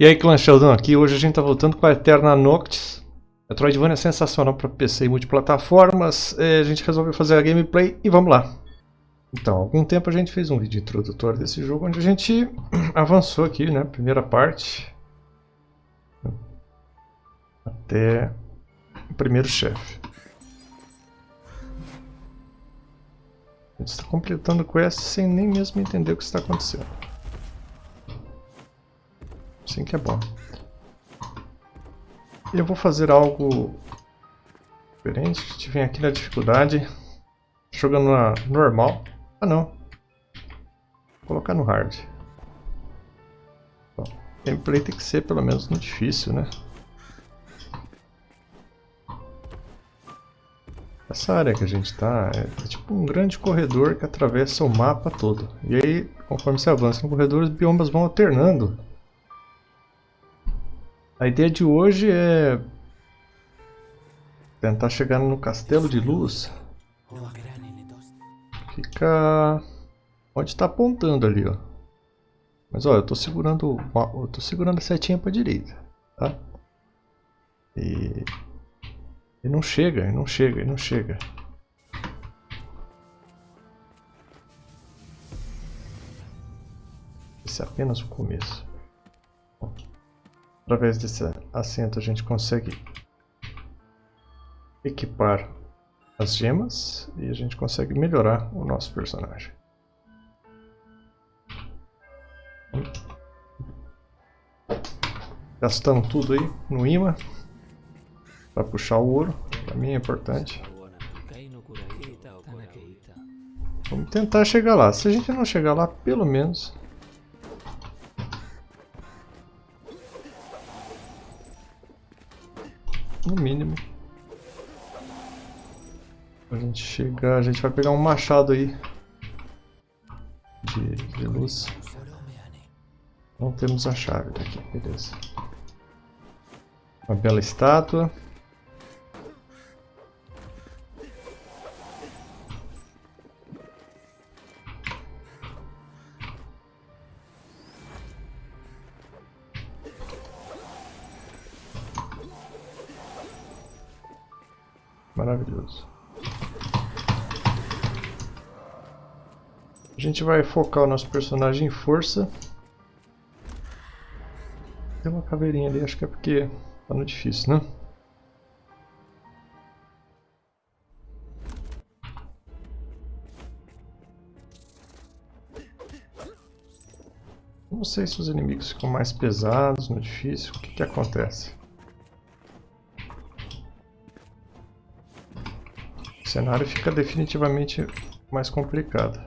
E aí, Clã Sheldon aqui. Hoje a gente tá voltando com a Eterna Noctis. Metroidvania é sensacional para PC e multiplataformas. É, a gente resolveu fazer a gameplay e vamos lá. Então, há algum tempo a gente fez um vídeo introdutório desse jogo, onde a gente avançou aqui, né? Primeira parte. Até o primeiro chefe. A gente está completando quest sem nem mesmo entender o que está acontecendo. Assim que é bom. Eu vou fazer algo diferente. A gente vem aqui na dificuldade, jogando na normal. Ah não. Vou colocar no hard. Bom, gameplay tem que ser pelo menos no difícil, né? Essa área que a gente está é, é, tipo um grande corredor que atravessa o mapa todo. E aí, conforme você avança no corredor, os biomas vão alternando. A ideia de hoje é tentar chegar no castelo de luz. Fica onde está apontando ali, ó. Mas ó, eu estou segurando, eu tô segurando a setinha para direita, tá? E e não chega, e não chega, e não chega. Esse é apenas o começo. Bom. Através desse assento a gente consegue equipar as gemas e a gente consegue melhorar o nosso personagem. Gastamos tudo aí no imã para puxar o ouro. Para mim é importante. Vamos tentar chegar lá. Se a gente não chegar lá, pelo menos No mínimo. A gente chegar, a gente vai pegar um machado aí. De, de luz. Não temos a chave daqui, beleza. Uma bela estátua. Maravilhoso. A gente vai focar o nosso personagem em força. Tem uma caveirinha ali, acho que é porque tá no difícil, né? Não sei se os inimigos ficam mais pesados no difícil, o que, que acontece? O cenário fica definitivamente mais complicado.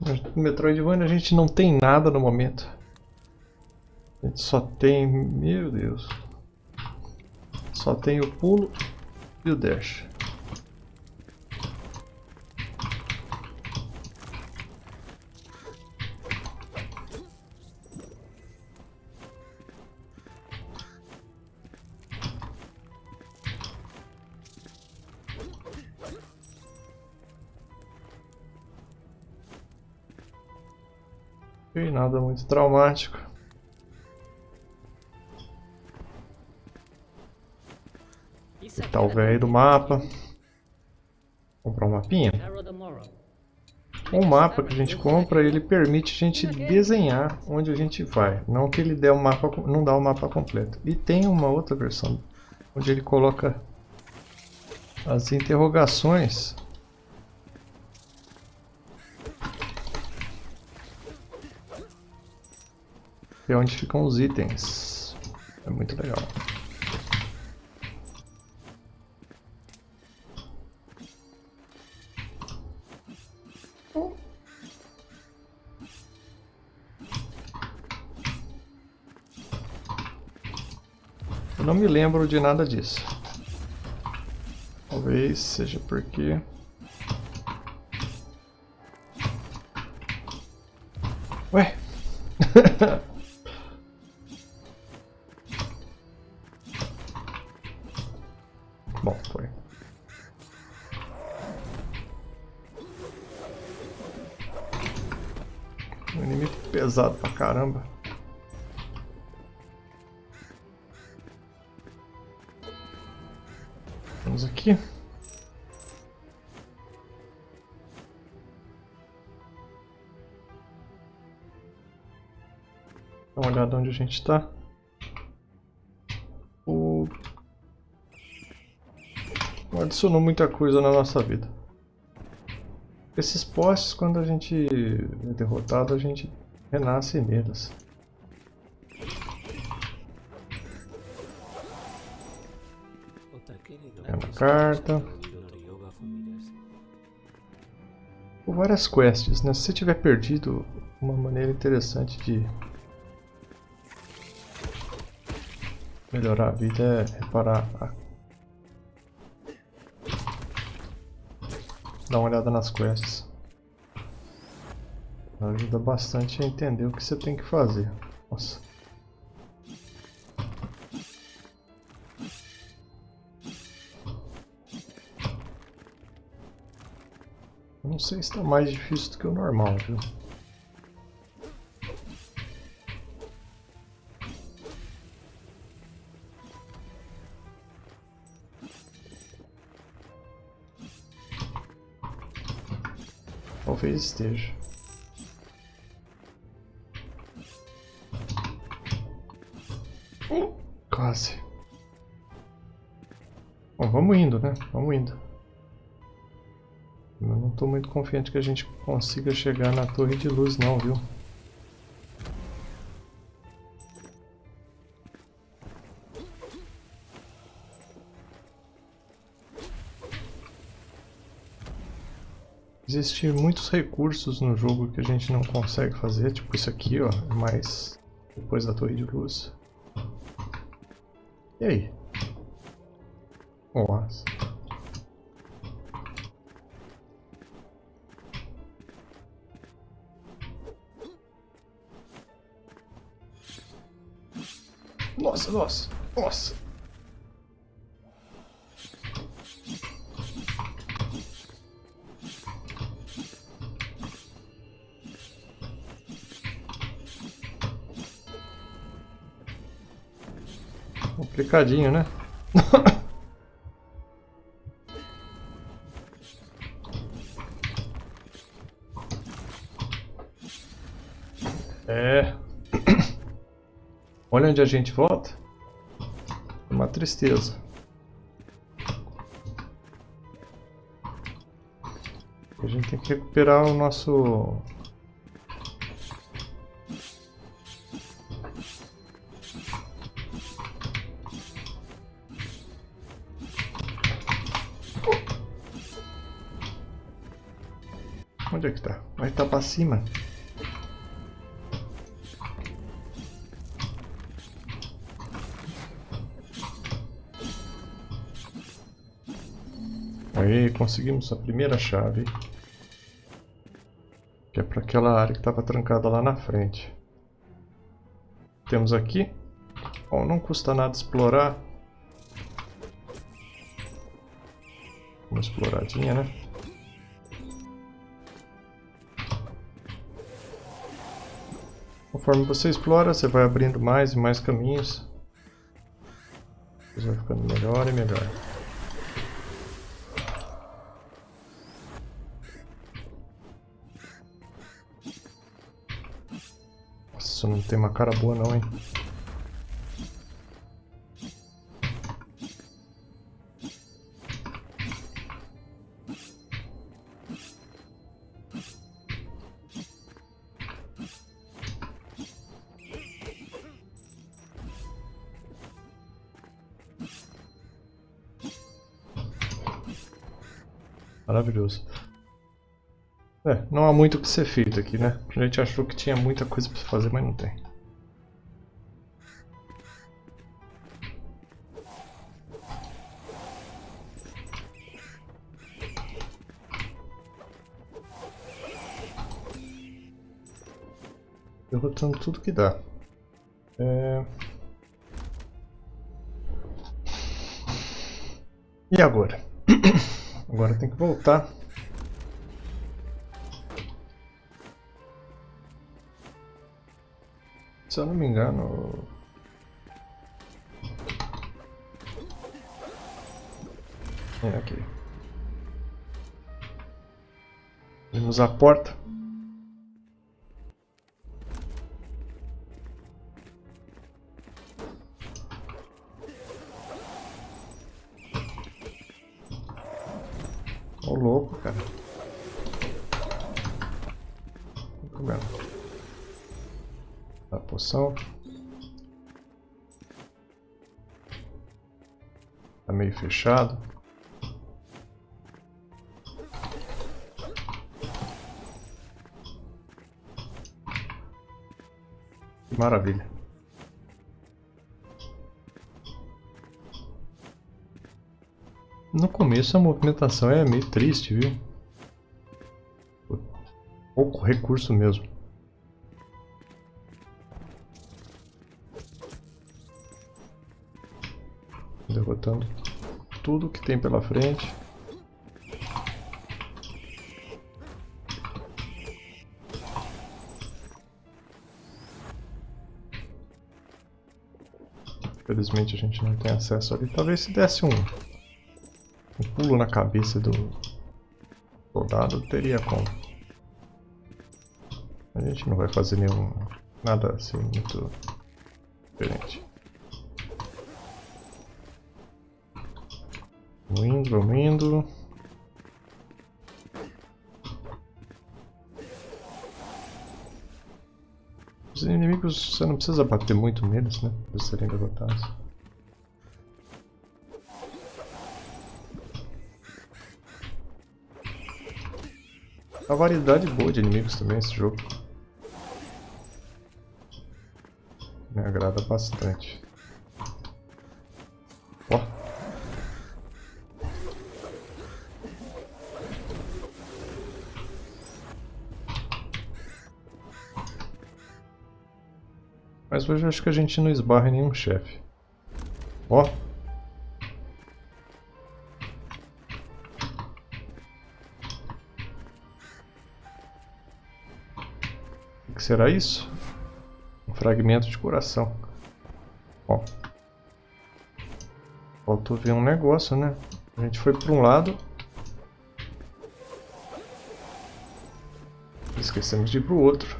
No Metroidvania a gente não tem nada no momento. A gente só tem... Meu Deus. Só tem o pulo e o dash. Ok, nada muito traumático. Tá o velho do mapa. Comprar um mapinha. O mapa que a gente compra, ele permite a gente desenhar onde a gente vai. Não que ele dê o mapa, não dá o mapa completo. E tem uma outra versão, onde ele coloca as interrogações é onde ficam os itens. É muito legal. Eu não me lembro de nada disso. Talvez seja porque... Ué? pesado pra caramba. Vamos aqui. Dá uma olhada onde a gente está. O... Não adicionou muita coisa na nossa vida. Esses postes, quando a gente é derrotado, a gente renasce neles. É uma carta. Por várias quests, né? Se você tiver perdido, uma maneira interessante de melhorar a vida é reparar a... Dar uma olhada nas quests. Ajuda bastante a entender o que você tem que fazer. Nossa. Não sei se está mais difícil do que o normal, viu? Talvez esteja. Quase. Bom, vamos indo, né? Vamos indo. Eu não estou muito confiante que a gente consiga chegar na torre de luz não, viu? Existem muitos recursos no jogo que a gente não consegue fazer, tipo isso aqui, ó, mas depois da torre de luz. E aí? Nossa. Nossa, nossa, nossa. Complicadinho, né? é. Olha onde a gente volta. Uma tristeza. A gente tem que recuperar o nosso... cima. Aí, conseguimos a primeira chave. Que é para aquela área que estava trancada lá na frente. Temos aqui. Bom, não custa nada explorar. Uma exploradinha, né? Conforme você explora, você vai abrindo mais e mais caminhos. Você vai ficando melhor e melhor. Nossa, não tem uma cara boa não, hein? Maravilhoso. É, não há muito o que ser feito aqui, né? A gente achou que tinha muita coisa para fazer, mas não tem. Derrotando tudo que dá. É... E agora? agora tem que voltar Se eu não me engano... É aqui. Vamos à porta. Ô louco, cara. Comendo. A poção. Tá meio fechado. Maravilha. No começo a movimentação é meio triste, viu? Pouco recurso mesmo. Derrotando tudo que tem pela frente. Infelizmente a gente não tem acesso ali. Talvez se desse um, um pulo na cabeça do soldado, teria como. A gente não vai fazer nenhum... nada assim muito diferente. Vamos indo, vamos indo. Os inimigos, você não precisa bater muito neles, né? Para serem derrotados. Uma variedade boa de inimigos também esse jogo. Me agrada bastante. Ó. Mas hoje acho que a gente não esbarra em nenhum chefe. Ó. será isso? Um fragmento de coração. Ó. Faltou ver um negócio, né? A gente foi para um lado. Esquecemos de ir para o outro.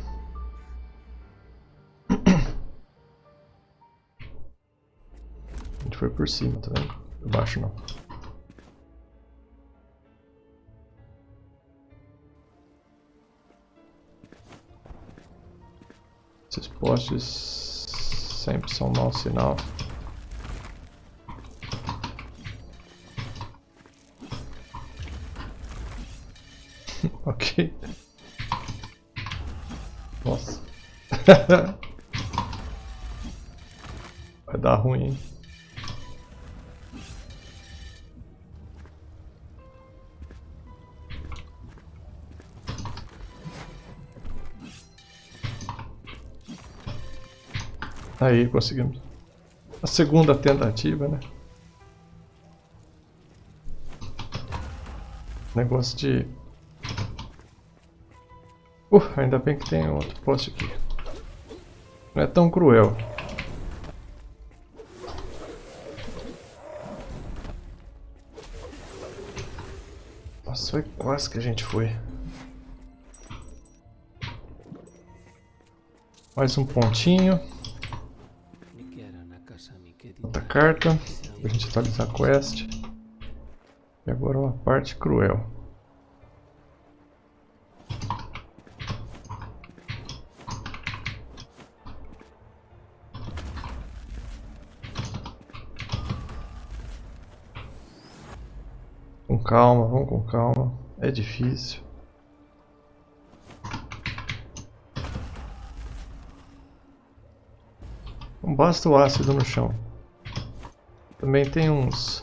foi por cima, tá vendo? Por baixo não. Postes sempre são mau sinal. ok. Nossa. Vai dar ruim, hein? Aí, conseguimos. A segunda tentativa, né? Negócio de... Uh, ainda bem que tem outro poste aqui. Não é tão cruel. Nossa, foi quase que a gente foi. Mais um pontinho. Outra carta, pra gente atualizar a quest. E agora uma parte cruel. Com calma, vamos com calma. É difícil. Basta o ácido no chão. Também tem uns...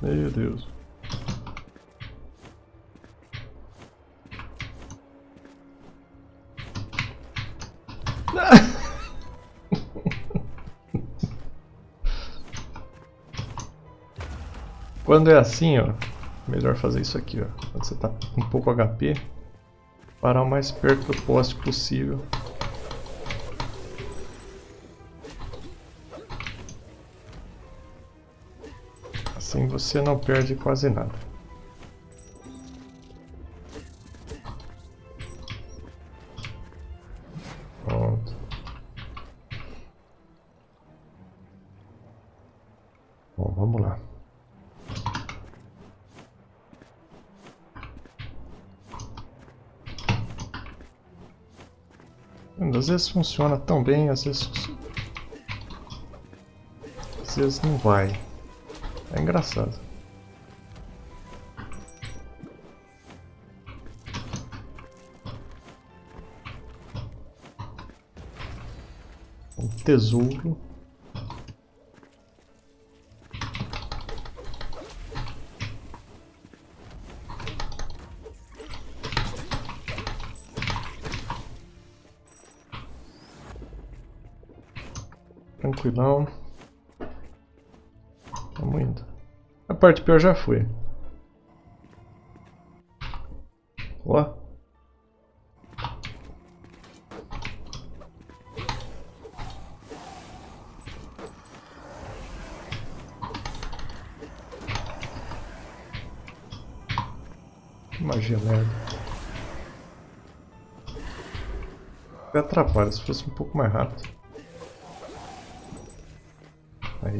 Meu Deus. Quando é assim, ó, melhor fazer isso aqui, ó. Quando você tá com pouco HP, Parar o mais perto do poste possível. Assim você não perde quase nada. Vezes funciona tão bem, às vezes... Às vezes não vai. É engraçado. Um tesouro. Tranquilão. Indo. A parte pior já foi. Ó. Magia merda. Me atrapalha se fosse um pouco mais rápido.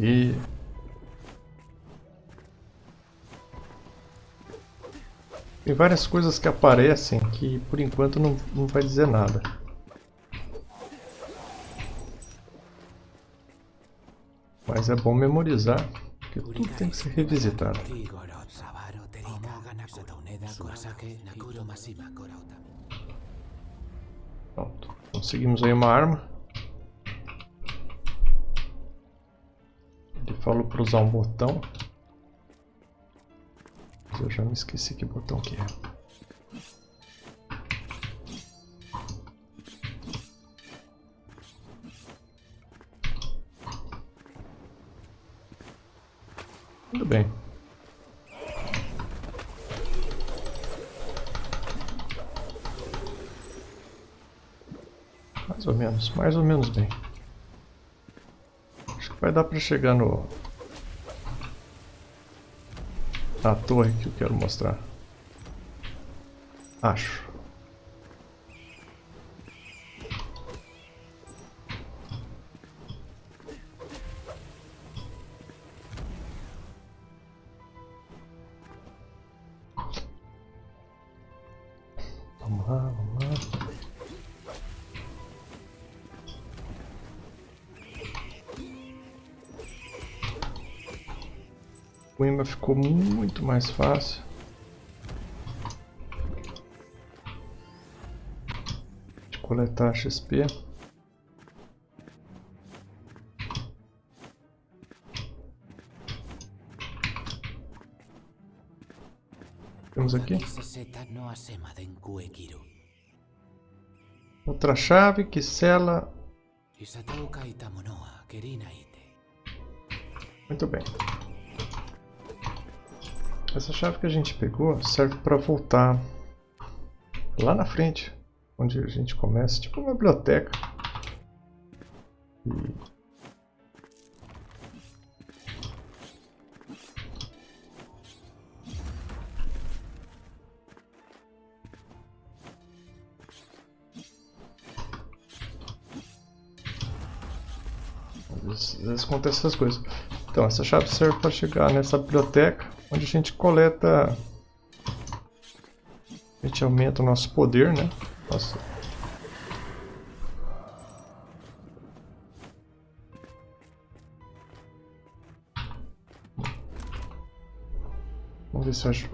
Aí. Tem várias coisas que aparecem que por enquanto não, não vai dizer nada. Mas é bom memorizar, porque tudo tem que ser revisitado. Pronto, conseguimos aí uma arma. Falou para usar um botão. Eu já me esqueci que botão que é. Tudo bem. Mais ou menos, mais ou menos bem. Vai dar para chegar no a torre que eu quero mostrar. Acho. O imã ficou muito mais fácil. De coletar XP. Temos aqui. Outra chave que sela. Muito bem. Essa chave que a gente pegou serve para voltar lá na frente, onde a gente começa, tipo uma biblioteca. E... Às vezes acontece essas coisas. Então, essa chave serve para chegar nessa biblioteca, onde a gente coleta... A gente aumenta o nosso poder, né? Nossa. Vamos ver se eu acho,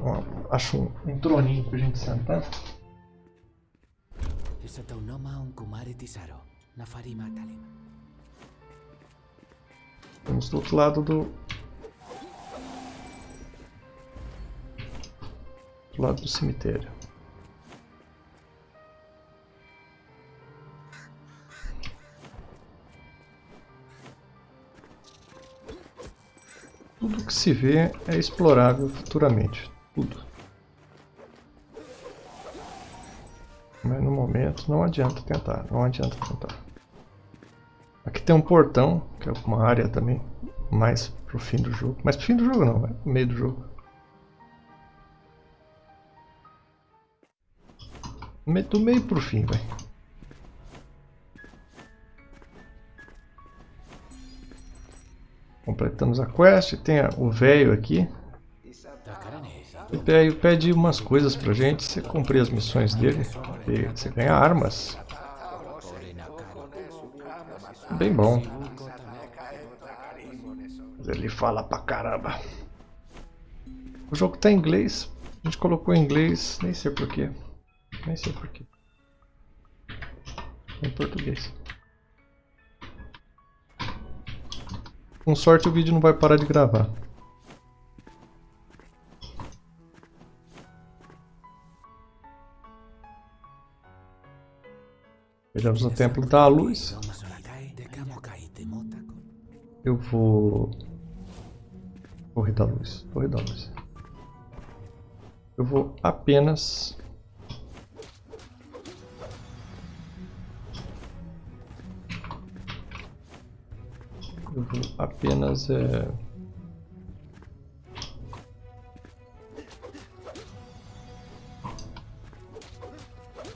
acho um, um troninho pra gente sentar. Vamos do outro lado do... Do lado do cemitério. Tudo que se vê é explorável futuramente. Tudo. Mas no momento não adianta tentar, não adianta tentar. Aqui tem um portão, que é uma área também mais pro fim do jogo. Mas pro fim do jogo não, é pro meio do jogo. Do meio pro fim, velho. Completamos a quest, tem o velho aqui. Ele pede umas coisas pra gente, você cumprir as missões dele, você ganha armas. Bem bom. Ele fala pra caramba. O jogo tá em inglês, a gente colocou em inglês, nem sei porquê. Nem sei porquê. Em português. Com sorte o vídeo não vai parar de gravar. Chegamos no Templo da Luz. Eu vou... Torre da Luz. Torre da Luz. Eu vou apenas Eu vou apenas é...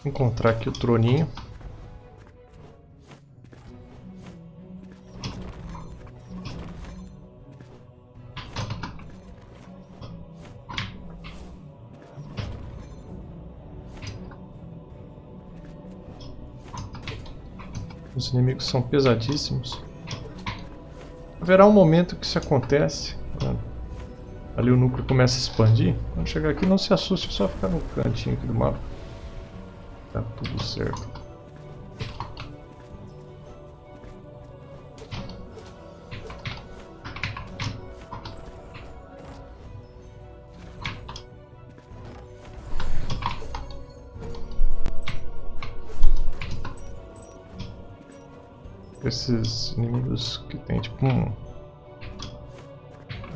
encontrar aqui o troninho. Os inimigos são pesadíssimos. Haverá um momento que isso acontece. Né? Ali o núcleo começa a expandir. Quando chegar aqui, não se assuste, é só ficar no cantinho aqui do mapa. Tá tudo certo. Esses inimigos que tem tipo um,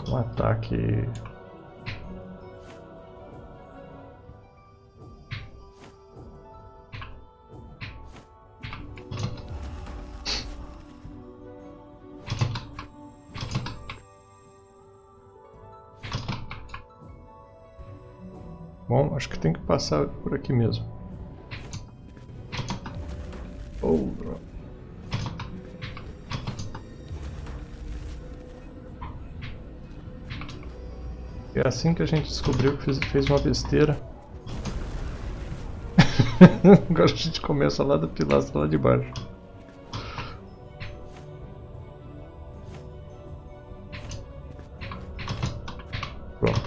um ataque Bom, acho que tem que passar por aqui mesmo. Oh, É assim que a gente descobriu que fez, uma besteira. Agora a gente começa lá da pilastra lá de baixo. Pronto.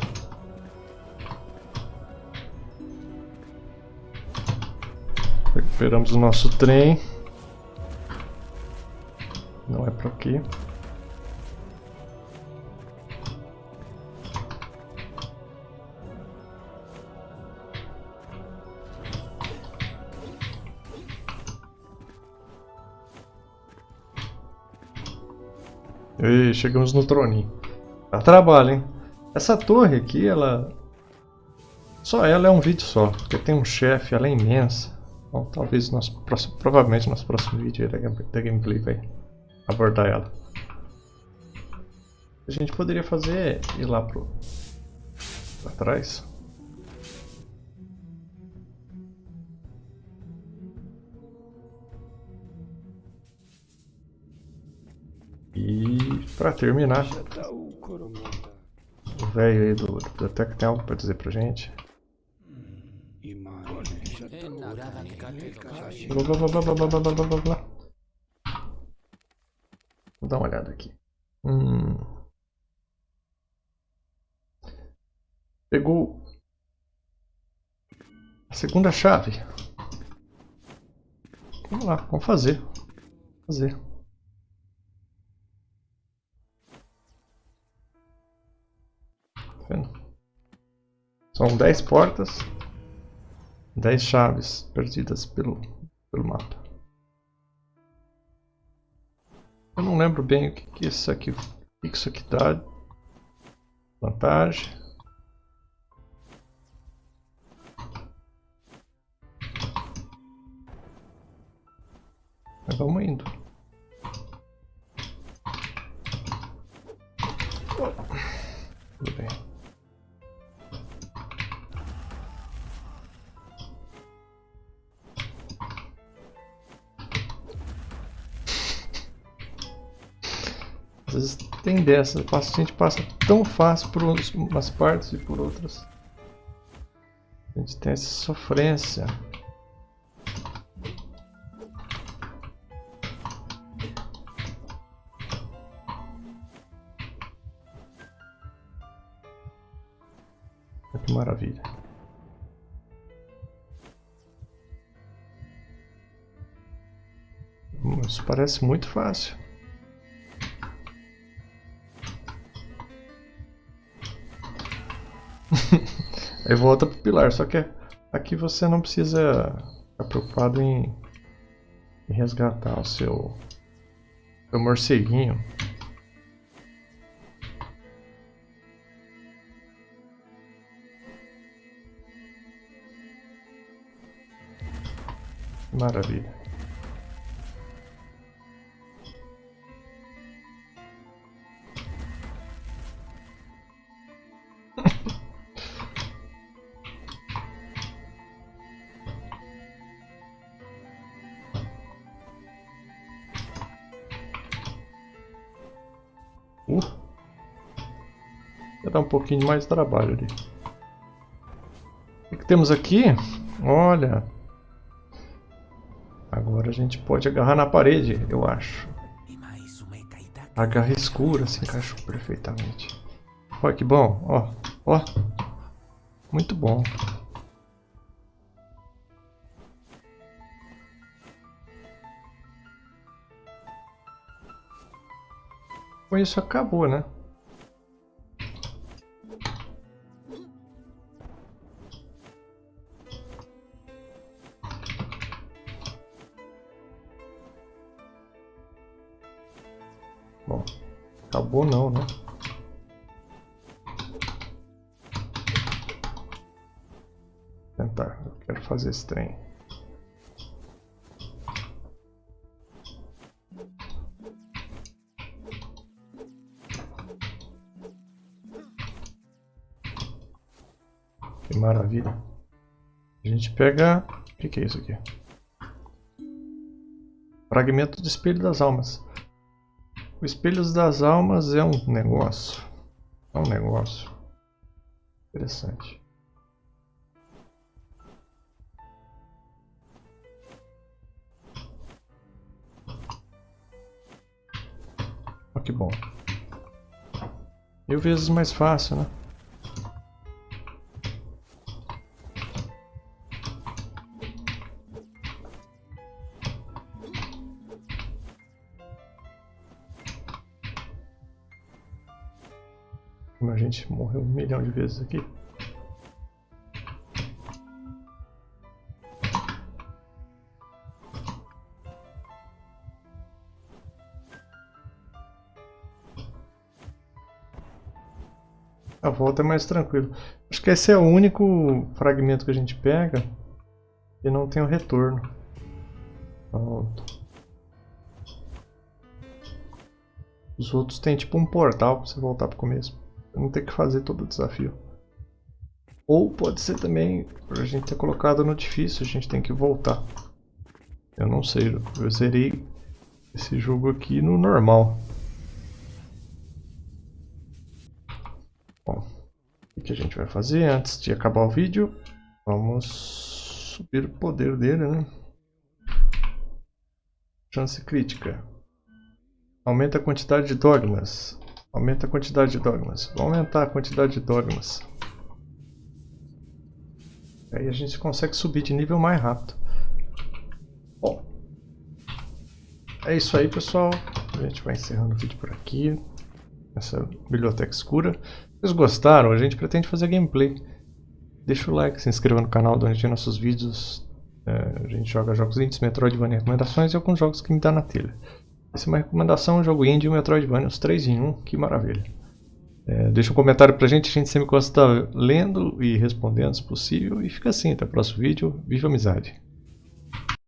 Recuperamos o nosso trem. Não é por aqui. E chegamos no troninho. Dá trabalho, hein? Essa torre aqui, ela... Só ela é um vídeo só, porque tem um chefe, ela é imensa. Bom, talvez nosso próximo, provavelmente nosso próximo vídeo da, da gameplay vai abordar ela. A gente poderia fazer ir lá pro pra trás. Para terminar, o velho aí do biblioteca tem algo para dizer pra gente. Blá, blá, blá, blá, blá, blá, blá, blá, blá. Vou dar uma olhada aqui. Hum. Pegou a segunda chave. Vamos lá, vamos fazer. Fazer. São 10 portas, 10 chaves perdidas pelo, pelo mapa. Eu não lembro bem o que, que isso aqui, o que isso aqui dá. Vantagem. Mas vamos indo. Tudo bem. Às vezes tem dessa, a gente passa tão fácil por umas partes e por outras. A gente tem essa sofrência. Que maravilha. Isso parece muito fácil. Aí volta pro pilar, só que aqui você não precisa ficar preocupado em, em resgatar o seu, seu morceguinho. Maravilha. Pouquinho mais de trabalho ali. O que temos aqui? Olha. Agora a gente pode agarrar na parede, eu acho. A garra escura se encaixou perfeitamente. Olha que bom, ó, ó. Muito bom. Com isso acabou, né? Bom, acabou não, né? Tentar, eu quero fazer esse trem. Que maravilha. A gente pega... O que, que é isso aqui? Fragmento do Espelho das Almas. O Espelho das Almas é um negócio. É um negócio. Interessante. Olha que bom. Mil vezes mais fácil, né? Milhão de vezes aqui. A volta é mais tranquilo. Acho que esse é o único fragmento que a gente pega e não tem o retorno. Pronto. Os outros tem tipo um portal para você voltar para o começo não ter que fazer todo o desafio. Ou pode ser também, a gente ter colocado no difícil, a gente tem que voltar. Eu não sei, eu zerei esse jogo aqui no normal. Bom, o que a gente vai fazer antes de acabar o vídeo? Vamos subir o poder dele, né? Chance crítica. Aumenta a quantidade de dogmas. Aumenta a quantidade de dogmas. Vou aumentar a quantidade de dogmas. Aí a gente consegue subir de nível mais rápido. Bom. É isso aí, pessoal. A gente vai encerrando o vídeo por aqui. Essa biblioteca escura. Se vocês gostaram, a gente pretende fazer gameplay. Deixa o like, se inscreva no canal onde tem nossos vídeos. É, a gente joga jogos indies, Metroidvania recomendações e alguns jogos que me dá na telha. Essa é uma recomendação, um jogo indie um Metroidvania, os três em um, que maravilha. É, deixa um comentário pra gente, a gente sempre gosta de estar lendo e respondendo se possível. E fica assim, até o próximo vídeo. Viva amizade!